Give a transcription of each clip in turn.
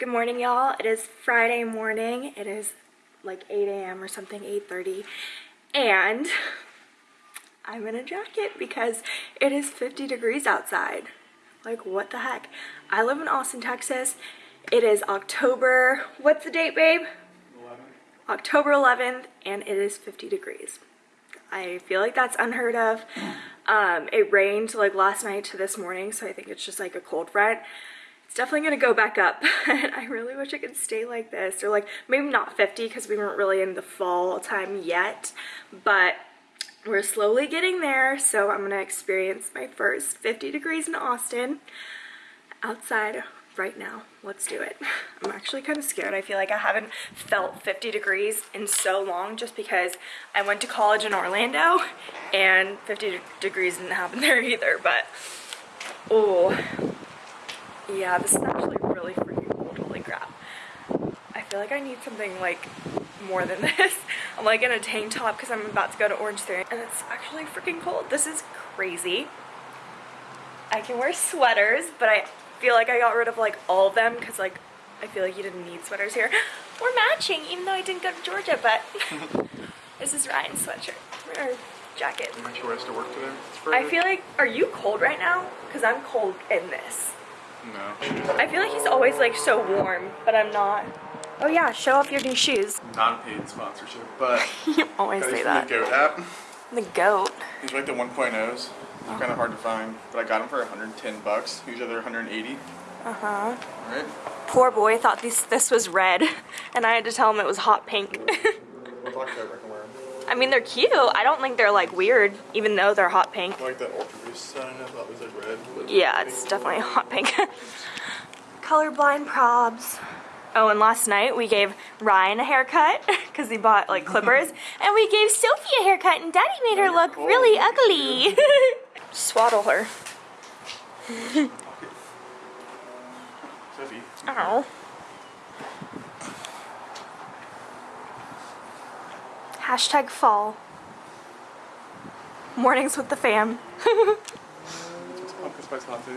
Good morning, y'all. It is Friday morning. It is like 8 a.m. or something, 8.30. And I'm in a jacket because it is 50 degrees outside. Like, what the heck? I live in Austin, Texas. It is October, what's the date, babe? 11th. October 11th, and it is 50 degrees. I feel like that's unheard of. Um, it rained like last night to this morning, so I think it's just like a cold front it's definitely gonna go back up and I really wish it could stay like this or like maybe not 50 because we weren't really in the fall time yet but we're slowly getting there so I'm gonna experience my first 50 degrees in Austin outside right now. Let's do it. I'm actually kind of scared. I feel like I haven't felt 50 degrees in so long just because I went to college in Orlando and 50 degrees didn't happen there either but oh yeah, this is actually really freaking cold. Holy crap. I feel like I need something like more than this. I'm like in a tank top because I'm about to go to Orange Theory and it's actually freaking cold. This is crazy. I can wear sweaters, but I feel like I got rid of like all of them because like I feel like you didn't need sweaters here. We're matching even though I didn't go to Georgia, but this is Ryan's sweatshirt or jacket. Aren't you rest to work today? I feel like, are you cold right now? Because I'm cold in this. No. I feel like he's always like so warm, but I'm not. Oh yeah, show off your new shoes. Non-paid sponsorship, but you always say that. The goat app. The goat. These are like the 1.0s. They're kind of hard to find, but I got them for 110 bucks. Usually they're 180. Uh huh. Right. Poor boy thought this this was red, and I had to tell him it was hot pink. October, I can wear them. I mean, they're cute. I don't think they're like weird, even though they're hot pink. I like that Ultra Boost sign. I thought was like red. Yeah, it's definitely hot pink. Colorblind probs. Oh, and last night we gave Ryan a haircut because he bought like clippers, and we gave Sophie a haircut, and Daddy made her look really ugly. Swaddle her. Sophie. Ow. Hashtag fall. Mornings with the fam. It's pumpkin spice latte.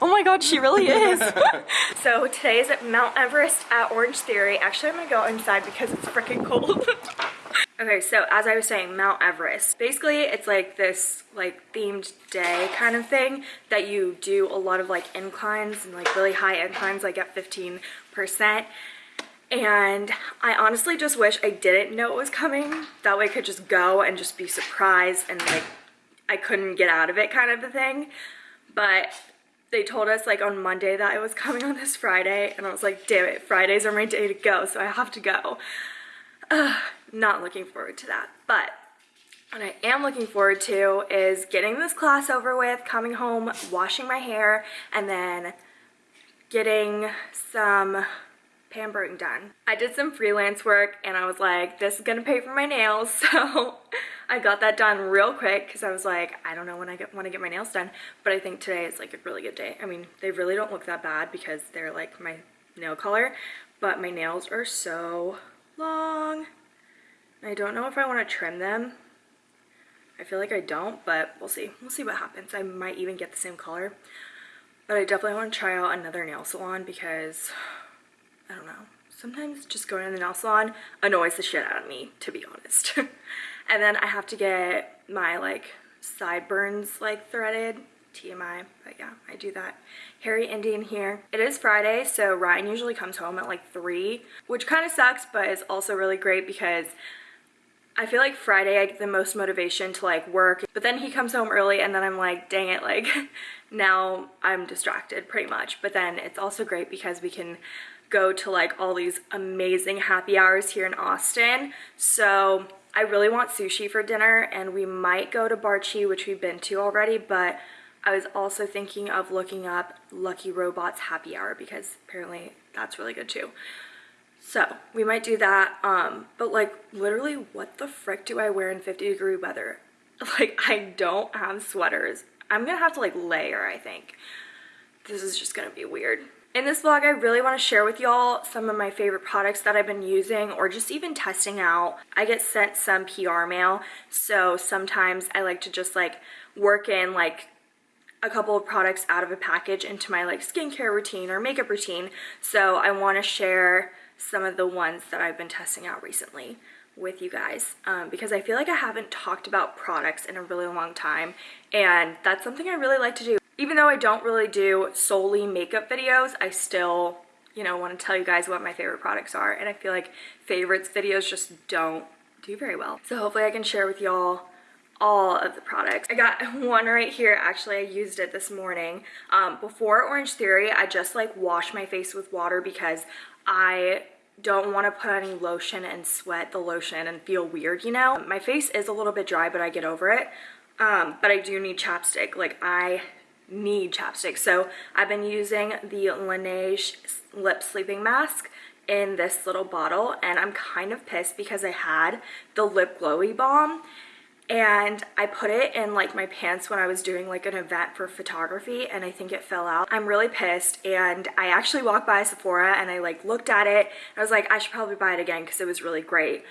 oh my god, she really is. so today is at Mount Everest at Orange Theory. Actually, I'm gonna go inside because it's freaking cold. okay, so as I was saying, Mount Everest. Basically, it's like this like themed day kind of thing that you do a lot of like inclines and like really high inclines like at 15% and I honestly just wish I didn't know it was coming. That way I could just go and just be surprised and like I couldn't get out of it kind of a thing. But they told us like on Monday that it was coming on this Friday and I was like, damn it, Fridays are my day to go, so I have to go. Uh, not looking forward to that. But what I am looking forward to is getting this class over with, coming home, washing my hair, and then getting some pampering done. I did some freelance work and I was like, this is gonna pay for my nails. So I got that done real quick because I was like, I don't know when I want to get my nails done, but I think today is like a really good day. I mean, they really don't look that bad because they're like my nail color, but my nails are so long. I don't know if I want to trim them. I feel like I don't, but we'll see. We'll see what happens. I might even get the same color. But I definitely want to try out another nail salon because I don't know. Sometimes just going to the nail salon annoys the shit out of me, to be honest. and then I have to get my like sideburns like threaded, TMI, but yeah, I do that. Harry Indian here. It is Friday, so Ryan usually comes home at like 3, which kind of sucks, but it's also really great because I feel like Friday I get the most motivation to like work, but then he comes home early and then I'm like, dang it, like now I'm distracted pretty much. But then it's also great because we can go to like all these amazing happy hours here in Austin. So I really want sushi for dinner and we might go to Barchi, which we've been to already, but I was also thinking of looking up Lucky Robots happy hour because apparently that's really good too. So we might do that. Um, but like literally what the frick do I wear in 50 degree weather? Like I don't have sweaters. I'm gonna have to like layer, I think. This is just gonna be weird. In this vlog, I really want to share with y'all some of my favorite products that I've been using or just even testing out. I get sent some PR mail, so sometimes I like to just like work in like a couple of products out of a package into my like skincare routine or makeup routine. So I want to share some of the ones that I've been testing out recently with you guys um, because I feel like I haven't talked about products in a really long time and that's something I really like to do. Even though I don't really do solely makeup videos, I still, you know, want to tell you guys what my favorite products are and I feel like favorites videos just don't do very well. So hopefully I can share with y'all all of the products. I got one right here. Actually, I used it this morning. Um, before Orange Theory, I just like wash my face with water because I don't want to put any lotion and sweat the lotion and feel weird, you know? My face is a little bit dry, but I get over it. Um, but I do need chapstick. Like, I need chapstick. So I've been using the Laneige Lip Sleeping Mask in this little bottle, and I'm kind of pissed because I had the Lip Glowy Balm, and I put it in like my pants when I was doing like an event for photography and I think it fell out. I'm really pissed and I actually walked by Sephora and I like looked at it I was like I should probably buy it again because it was really great.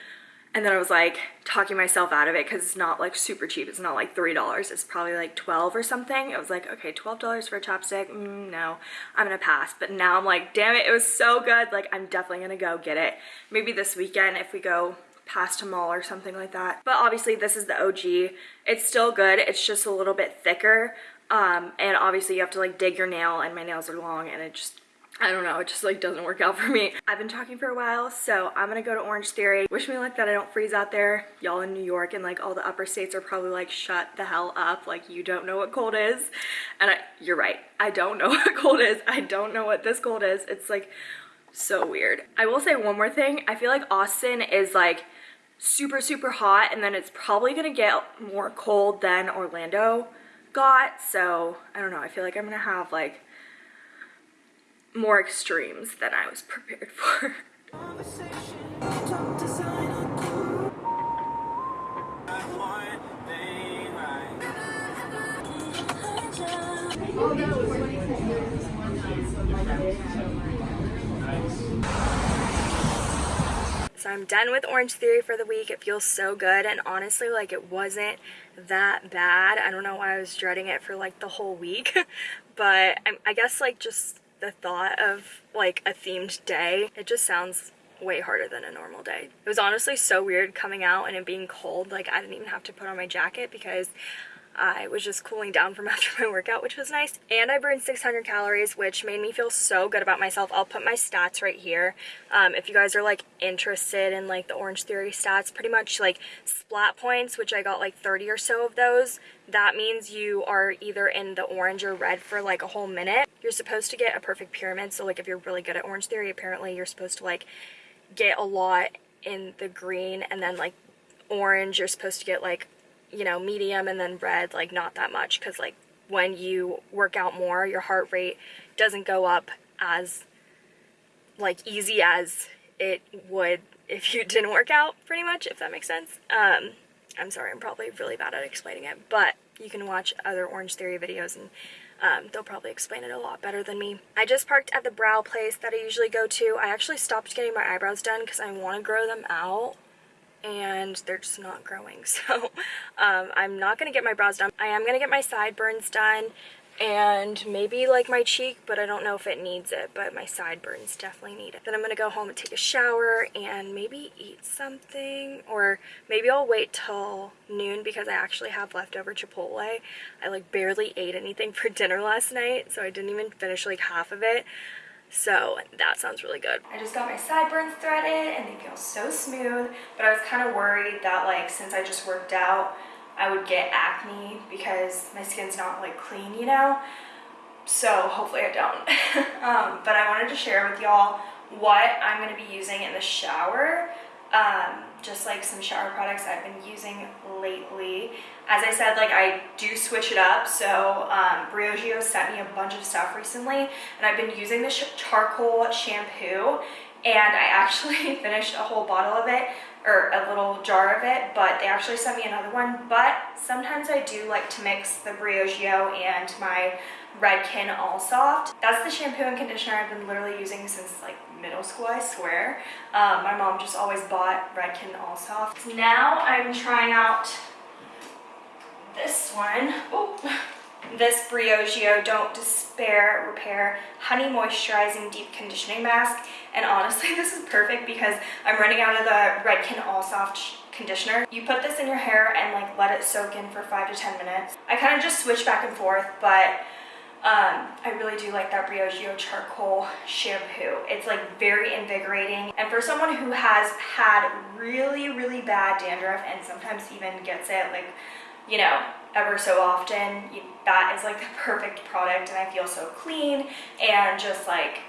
And then I was like talking myself out of it because it's not like super cheap. It's not like $3. It's probably like 12 or something. I was like, okay, $12 for a chapstick? Mm, no, I'm gonna pass. But now I'm like, damn it, it was so good. Like I'm definitely gonna go get it. Maybe this weekend if we go past a mall or something like that. But obviously this is the OG. It's still good. It's just a little bit thicker. Um, and obviously you have to like dig your nail and my nails are long and it just, I don't know, it just like doesn't work out for me. I've been talking for a while, so I'm gonna go to Orange Theory. Wish me luck that I don't freeze out there. Y'all in New York and like all the upper states are probably like, shut the hell up. Like you don't know what cold is. And I, you're right, I don't know what cold is. I don't know what this cold is. It's like so weird. I will say one more thing. I feel like Austin is like super, super hot, and then it's probably gonna get more cold than Orlando got. So I don't know, I feel like I'm gonna have like more extremes than I was prepared for. So I'm done with Orange Theory for the week. It feels so good and honestly like it wasn't that bad. I don't know why I was dreading it for like the whole week but I, I guess like just the thought of like a themed day, it just sounds way harder than a normal day. It was honestly so weird coming out and it being cold. Like I didn't even have to put on my jacket because I was just cooling down from after my workout, which was nice. And I burned 600 calories, which made me feel so good about myself. I'll put my stats right here. Um, if you guys are like interested in like the Orange Theory stats, pretty much like splat points, which I got like 30 or so of those. That means you are either in the orange or red for like a whole minute. You're supposed to get a perfect pyramid. So like if you're really good at Orange Theory, apparently you're supposed to like get a lot in the green and then like orange you're supposed to get like you know, medium and then red, like not that much because like when you work out more, your heart rate doesn't go up as like easy as it would if you didn't work out pretty much, if that makes sense. Um, I'm sorry, I'm probably really bad at explaining it, but you can watch other Orange Theory videos and um, they'll probably explain it a lot better than me. I just parked at the brow place that I usually go to. I actually stopped getting my eyebrows done because I want to grow them out and they're just not growing so um, I'm not gonna get my brows done I am gonna get my sideburns done and maybe like my cheek but I don't know if it needs it but my sideburns definitely need it. Then I'm gonna go home and take a shower and maybe eat something or maybe I'll wait till noon because I actually have leftover Chipotle. I like barely ate anything for dinner last night so I didn't even finish like half of it. So that sounds really good. I just got my sideburns threaded and they feel so smooth, but I was kind of worried that like since I just worked out, I would get acne because my skin's not like clean, you know? So hopefully I don't. um, but I wanted to share with y'all what I'm going to be using in the shower um, just like some shower products I've been using lately. As I said, like I do switch it up. So um, Briogeo sent me a bunch of stuff recently and I've been using the charcoal shampoo and I actually finished a whole bottle of it or a little jar of it, but they actually sent me another one. But sometimes I do like to mix the Briogeo and my Redken All Soft. That's the shampoo and conditioner I've been literally using since like middle school, I swear. Um, my mom just always bought Redken All Soft. Now I'm trying out this one. Oh, this Briogeo Don't Despair Repair Honey Moisturizing Deep Conditioning Mask. And honestly, this is perfect because I'm running out of the Redken All Soft conditioner. You put this in your hair and like let it soak in for five to 10 minutes. I kind of just switch back and forth, but um, I really do like that Briogeo charcoal shampoo. It's like very invigorating. And for someone who has had really, really bad dandruff and sometimes even gets it like, you know, ever so often, that is like the perfect product and I feel so clean and just like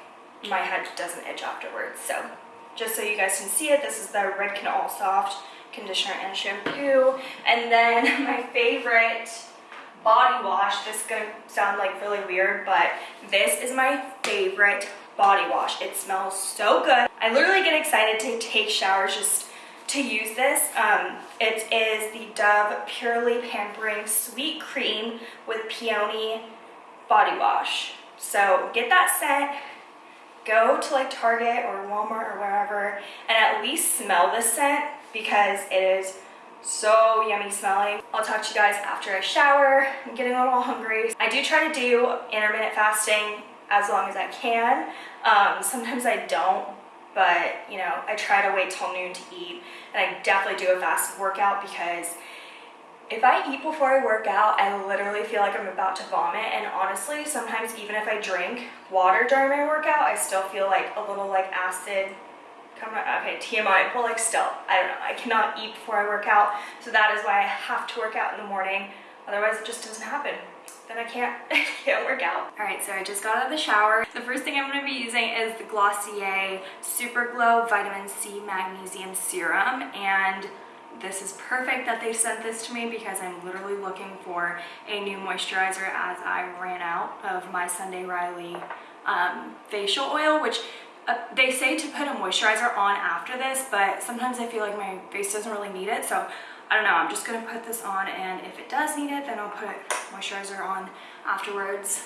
my head doesn't itch afterwards. So just so you guys can see it, this is the Redken All Soft conditioner and shampoo. And then my favorite body wash. This is gonna sound like really weird, but this is my favorite body wash. It smells so good. I literally get excited to take showers just to use this. Um, it is the Dove Purely Pampering Sweet Cream with Peony Body Wash. So get that scent, go to like Target or Walmart or wherever, and at least smell this scent because it is so yummy smelling. I'll talk to you guys after I shower. I'm getting a little hungry. I do try to do intermittent fasting as long as I can. Um, sometimes I don't, but you know, I try to wait till noon to eat. And I definitely do a fast workout because if I eat before I work out, I literally feel like I'm about to vomit. And honestly, sometimes even if I drink water during my workout, I still feel like a little like acid okay TMI but like still I don't know. I cannot eat before I work out. So that is why I have to work out in the morning. Otherwise it just doesn't happen then I can't can't work out. All right so I just got out of the shower. The first thing I'm going to be using is the Glossier Super Glow Vitamin C Magnesium Serum. And this is perfect that they sent this to me because I'm literally looking for a new moisturizer as I ran out of my Sunday Riley um, facial oil which uh, they say to put a moisturizer on after this, but sometimes I feel like my face doesn't really need it. So I don't know, I'm just gonna put this on and if it does need it, then I'll put moisturizer on afterwards.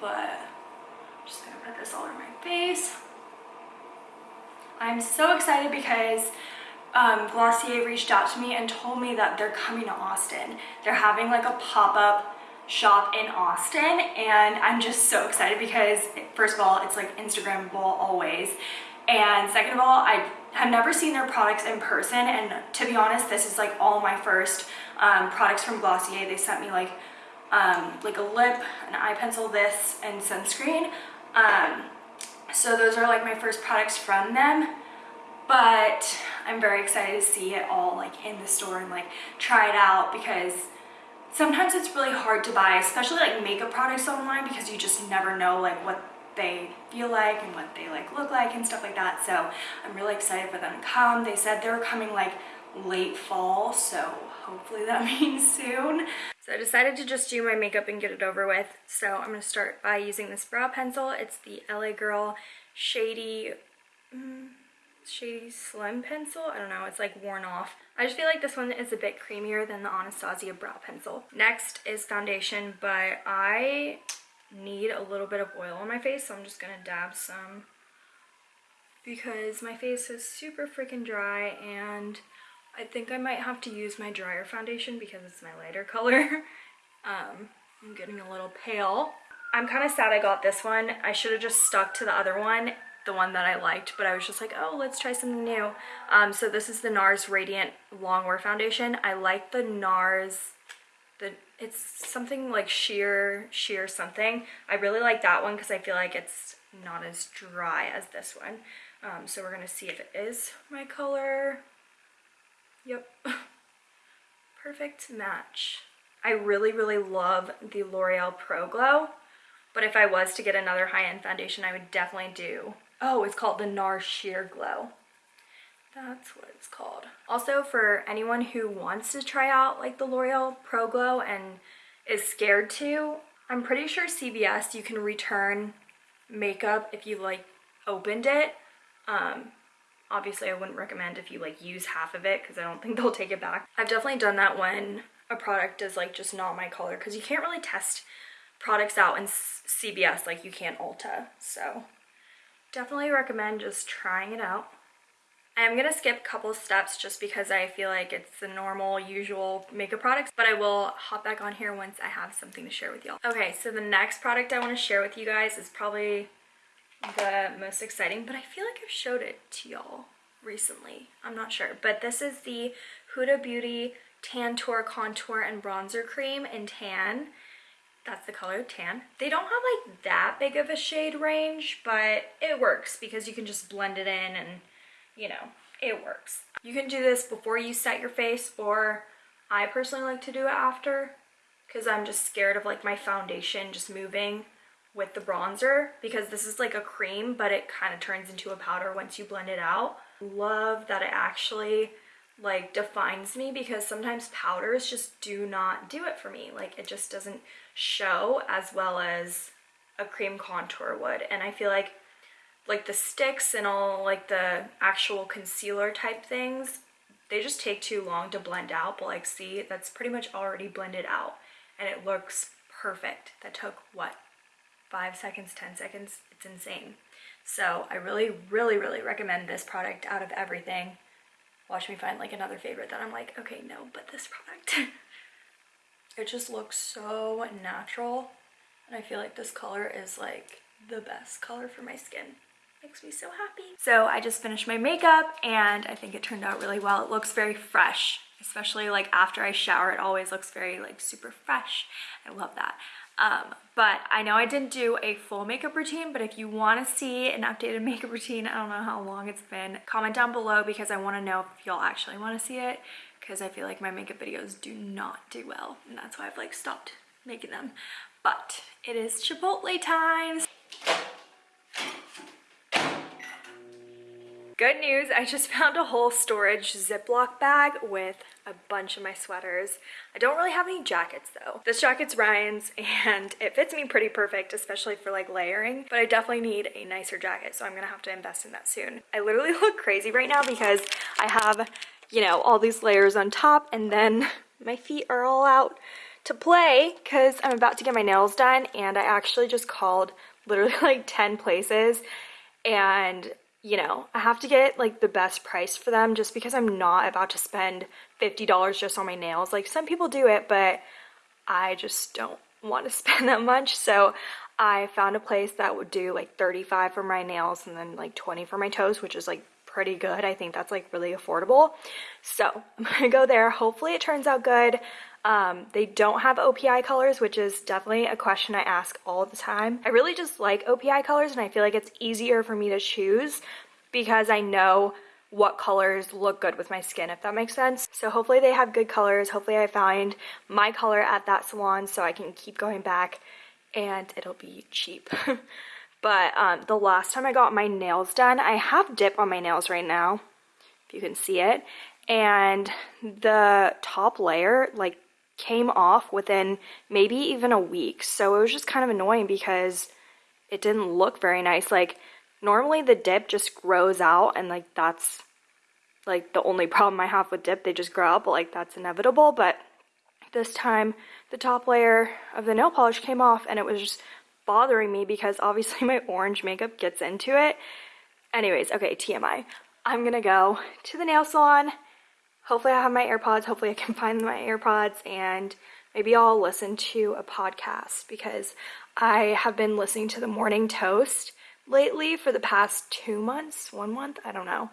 But I'm just gonna put this all over my face. I'm so excited because um, Glossier reached out to me and told me that they're coming to Austin. They're having like a pop-up shop in Austin and I'm just so excited because first of all it's like Instagrammable always and second of all I have never seen their products in person and to be honest this is like all my first um, products from Glossier. They sent me like um, like a lip an eye pencil this and sunscreen. Um, so those are like my first products from them but I'm very excited to see it all like in the store and like try it out because sometimes it's really hard to buy, especially like makeup products online because you just never know like what they feel like and what they like look like and stuff like that. So I'm really excited for them to come. They said they were coming like late fall, so hopefully that means soon. So I decided to just do my makeup and get it over with. So I'm gonna start by using this brow pencil. It's the LA Girl Shady, mm, Shady Slim Pencil. I don't know, it's like worn off. I just feel like this one is a bit creamier than the Anastasia Brow Pencil. Next is foundation, but I need a little bit of oil on my face, so I'm just gonna dab some because my face is super freaking dry and I think I might have to use my drier foundation because it's my lighter color. um, I'm getting a little pale. I'm kind of sad I got this one. I should have just stuck to the other one the one that I liked, but I was just like, oh, let's try something new. Um, so this is the NARS Radiant Longwear Foundation. I like the NARS, the it's something like sheer, sheer something. I really like that one because I feel like it's not as dry as this one. Um, so we're going to see if it is my color. Yep. Perfect match. I really, really love the L'Oreal Pro Glow. But if I was to get another high-end foundation, I would definitely do Oh, it's called the NARS Sheer Glow. That's what it's called. Also, for anyone who wants to try out like the L'Oreal Pro Glow and is scared to, I'm pretty sure CVS you can return makeup if you like opened it. Um, obviously I wouldn't recommend if you like use half of it because I don't think they'll take it back. I've definitely done that when a product is like just not my color because you can't really test products out in CVS like you can't Ulta. So definitely recommend just trying it out. I am gonna skip a couple steps just because I feel like it's the normal, usual makeup products, but I will hop back on here once I have something to share with y'all. Okay, so the next product I wanna share with you guys is probably the most exciting, but I feel like I've showed it to y'all recently. I'm not sure, but this is the Huda Beauty Tantour Contour and Bronzer Cream in Tan. That's the color Tan. They don't have like that big of a shade range, but it works because you can just blend it in and you know, it works. You can do this before you set your face or I personally like to do it after because I'm just scared of like my foundation just moving with the bronzer because this is like a cream but it kind of turns into a powder once you blend it out. Love that it actually like defines me because sometimes powders just do not do it for me. Like it just doesn't show as well as a cream contour would and I feel like like the sticks and all like the actual concealer type things they just take too long to blend out but like see that's pretty much already blended out and it looks perfect. That took what five seconds ten seconds? It's insane. So i really really really recommend this product out of everything. Watch me find like another favorite that i'm like okay no but this product. It just looks so natural and i feel like this color is like the best color for my skin makes me so happy. So I just finished my makeup and I think it turned out really well. It looks very fresh, especially like after I shower, it always looks very like super fresh. I love that. Um, but I know I didn't do a full makeup routine, but if you want to see an updated makeup routine, I don't know how long it's been, comment down below because I want to know if y'all actually want to see it because I feel like my makeup videos do not do well and that's why I've like stopped making them. But it is Chipotle times. Good news, I just found a whole storage Ziploc bag with a bunch of my sweaters. I don't really have any jackets though. This jacket's Ryan's and it fits me pretty perfect, especially for like layering, but I definitely need a nicer jacket, so I'm gonna have to invest in that soon. I literally look crazy right now because I have, you know, all these layers on top and then my feet are all out to play because I'm about to get my nails done and I actually just called literally like 10 places and you know, I have to get like the best price for them just because I'm not about to spend $50 just on my nails. Like some people do it, but I just don't want to spend that much. So I found a place that would do like 35 for my nails and then like 20 for my toes, which is like pretty good. I think that's like really affordable. So I'm gonna go there. Hopefully it turns out good. Um, they don't have OPI colors, which is definitely a question I ask all the time. I really just like OPI colors and I feel like it's easier for me to choose because I know what colors look good with my skin, if that makes sense. So hopefully they have good colors. Hopefully I find my color at that salon so I can keep going back and it'll be cheap. but um, the last time I got my nails done, I have dip on my nails right now, if you can see it. And the top layer, like came off within maybe even a week. So it was just kind of annoying because it didn't look very nice. Like normally the dip just grows out and like that's like the only problem I have with dip. They just grow out, but like that's inevitable. But this time the top layer of the nail polish came off and it was just bothering me because obviously my orange makeup gets into it. Anyways, okay, TMI. I'm gonna go to the nail salon hopefully I have my AirPods. Hopefully I can find my AirPods and maybe I'll listen to a podcast because I have been listening to the Morning Toast lately for the past two months, one month, I don't know.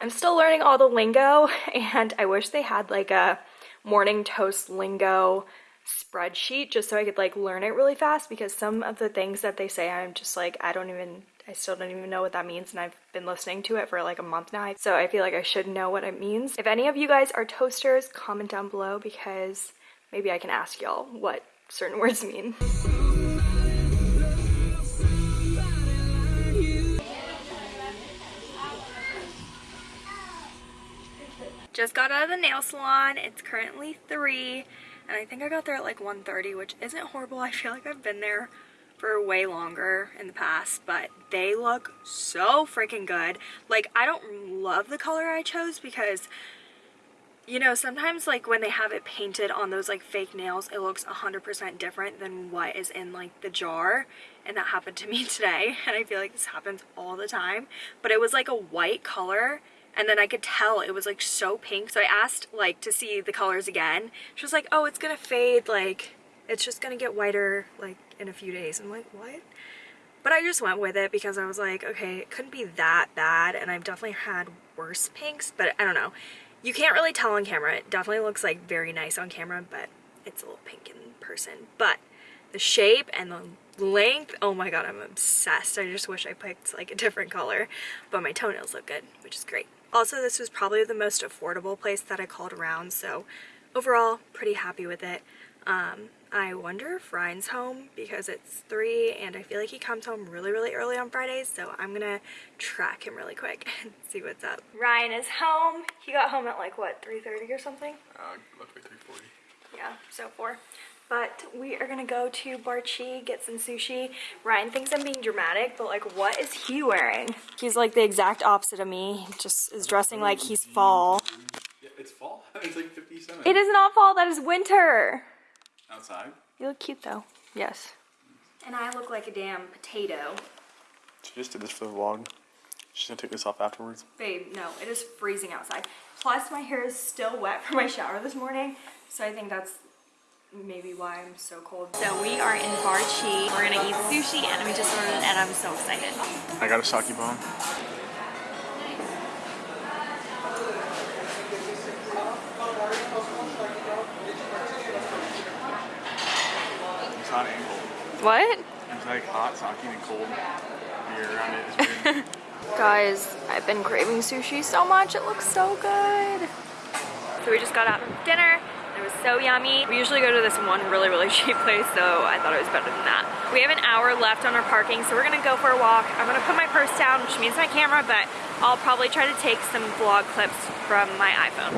I'm still learning all the lingo and I wish they had like a Morning Toast lingo spreadsheet just so I could like learn it really fast because some of the things that they say I'm just like I don't even I still don't even know what that means and I've been listening to it for like a month now. So I feel like I should know what it means. If any of you guys are toasters, comment down below because maybe I can ask y'all what certain words mean. Just got out of the nail salon. It's currently 3 and I think I got there at like 1.30 which isn't horrible. I feel like I've been there for way longer in the past, but they look so freaking good. Like, I don't love the color I chose because, you know, sometimes like when they have it painted on those like fake nails, it looks 100% different than what is in like the jar. And that happened to me today. And I feel like this happens all the time. But it was like a white color and then I could tell it was like so pink. So I asked like to see the colors again. She was like, oh, it's gonna fade. Like it's just gonna get whiter like in a few days. I'm like, what? But I just went with it because I was like, okay, it couldn't be that bad. And I've definitely had worse pinks, but I don't know. You can't really tell on camera. It definitely looks like very nice on camera, but it's a little pink in person. But the shape and the length, oh my god, I'm obsessed. I just wish I picked like a different color, but my toenails look good, which is great. Also, this was probably the most affordable place that I called around, so overall, pretty happy with it. Um, I wonder if Ryan's home because it's 3 and I feel like he comes home really, really early on Fridays, so I'm gonna track him really quick and see what's up. Ryan is home. He got home at like, what, 3.30 or something? Uh, left by 340. Yeah, so four. But we are gonna go to Barchi, get some sushi. Ryan thinks I'm being dramatic, but like what is he wearing? He's like the exact opposite of me. He just is dressing like he's mm-hmm. fall. Yeah, it's fall. It's like 57. It is not fall, that is winter. Outside. You look cute though. Yes. And I look like a damn potato. She just did this for the vlog. She's gonna take this off afterwards. Babe, no, it is freezing outside. Plus my hair is still wet from my shower this morning, so I think that's maybe why I'm so cold. So we are in Barchi. We're gonna eat sushi and we just ordered it and I'm so excited. I got a sake bomb. It's hot and cold. What? It's like hot sake and cold beer around it. Guys, I've been craving sushi so much. It looks so good. So we just got out of dinner. Was so yummy. We usually go to this one really, really cheap place, so I thought it was better than that. We have an hour left on our parking, so we're gonna go for a walk. I'm gonna put my purse down, which means my camera, but I'll probably try to take some vlog clips from my iPhone.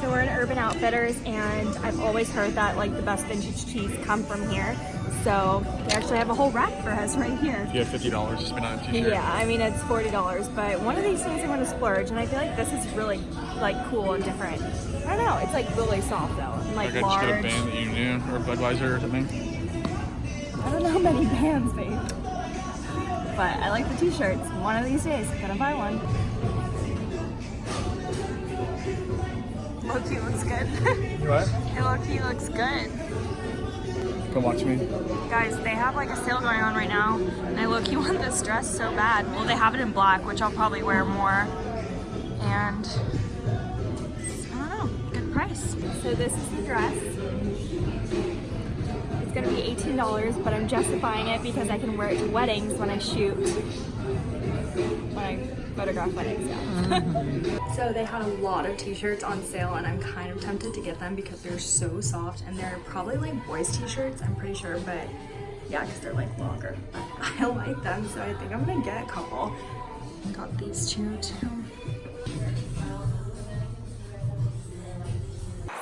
So we're in Urban Outfitters and I've always heard that like the best vintage tees come from here. So they actually have a whole rack for us right here. You have fifty dollars to spend on a t-shirt. Yeah, I mean it's $40, but one of these things I'm gonna splurge and I feel like this is really like cool and different. I don't know, it's like really soft though, and like Like I just got a band that you knew, or Budweiser or something. I don't know how many bands, babe. But I like the t-shirts. One of these days, I'm gonna buy one. Loki looks good. What? Loki looks good. Come watch me. Guys, they have like a sale going on right now, and I look, you want this dress so bad. Well, they have it in black, which I'll probably wear more. And I don't know, good price. So this is the dress. It's gonna be $18, but I'm justifying it because I can wear it to weddings when I shoot. When I photograph weddings, yeah. so they had a lot of t-shirts on sale and I'm kind of tempted to get them because they're so soft and they're probably like boys t-shirts, I'm pretty sure, but yeah, because they're like longer. I like them, so I think I'm gonna get a couple. Got these two too.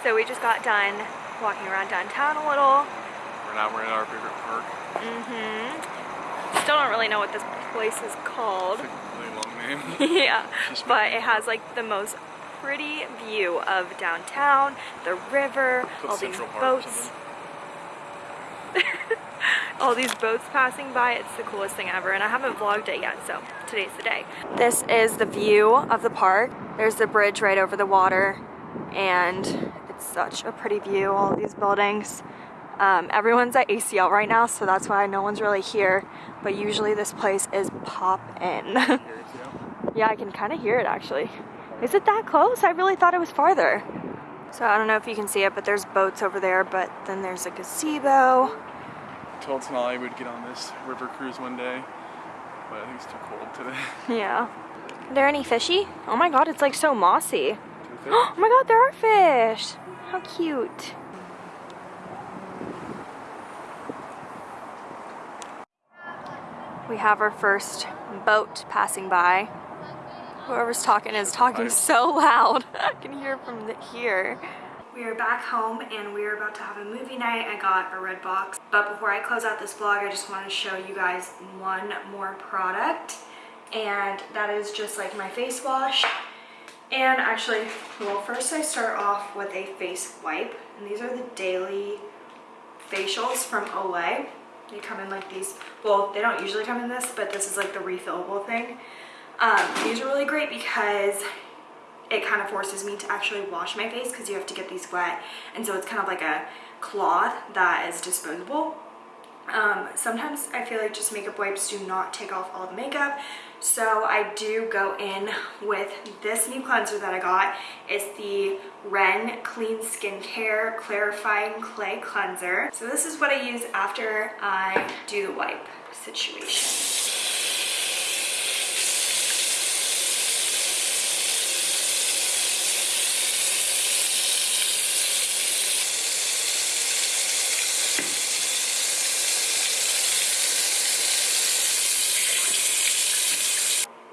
So we just got done walking around downtown a little. We're now we're in our favorite park. Mm-hmm. Still don't really know what this place is called. Name. yeah, but it has like the most pretty view of downtown, the river, all Central these Park boats. all these boats passing by. It's the coolest thing ever, and I haven't vlogged it yet, so today's the day. This is the view of the park. There's the bridge right over the water, and it's such a pretty view, all these buildings. Um, everyone's at ACL right now, so that's why no one's really here, but usually this place is see how- Yeah, I can kind of hear it actually. Is it that close? I really thought it was farther. So I don't know if you can see it, but there's boats over there, but then there's a gazebo. Told Sonali we'd get on this river cruise one day, but I think it's too cold today. Yeah. Are there any fishy? Oh my god, it's like so mossy. Oh my god, there are fish. How cute. We have our first boat passing by. Whoever's talking is talking Nice. so loud. I can hear from the, here. We are back home and we are about to have a movie night. I got a Redbox. But before I close out this vlog, I just want to show you guys one more product. And that is just like my face wash. And actually, well, first I start off with a face wipe. And these are the daily facials from Olay. They come in like these. Well, they don't usually come in this, but this is like the refillable thing. Um, these are really great because it kind of forces me to actually wash my face because you have to get these wet. And so it's kind of like a cloth that is disposable. Um, sometimes I feel like just makeup wipes do not take off all the makeup. So I do go in with this new cleanser that I got. It's the Ren Clean Skincare Clarifying Clay Cleanser. So this is what I use after I do the wipe situation.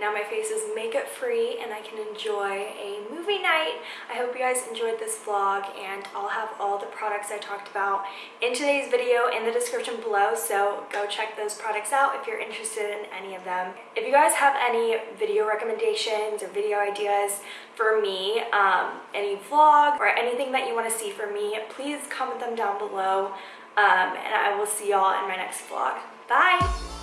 Now my face is makeup free and I can enjoy a movie night. I hope you guys enjoyed this vlog and I'll have all the products I talked about in today's video in the description below so go check those products out if you're interested in any of them. If you guys have any video recommendations or video ideas for me, um, any vlog or anything that you want to see from me, please comment them down below um, and I will see y'all in my next vlog. Bye!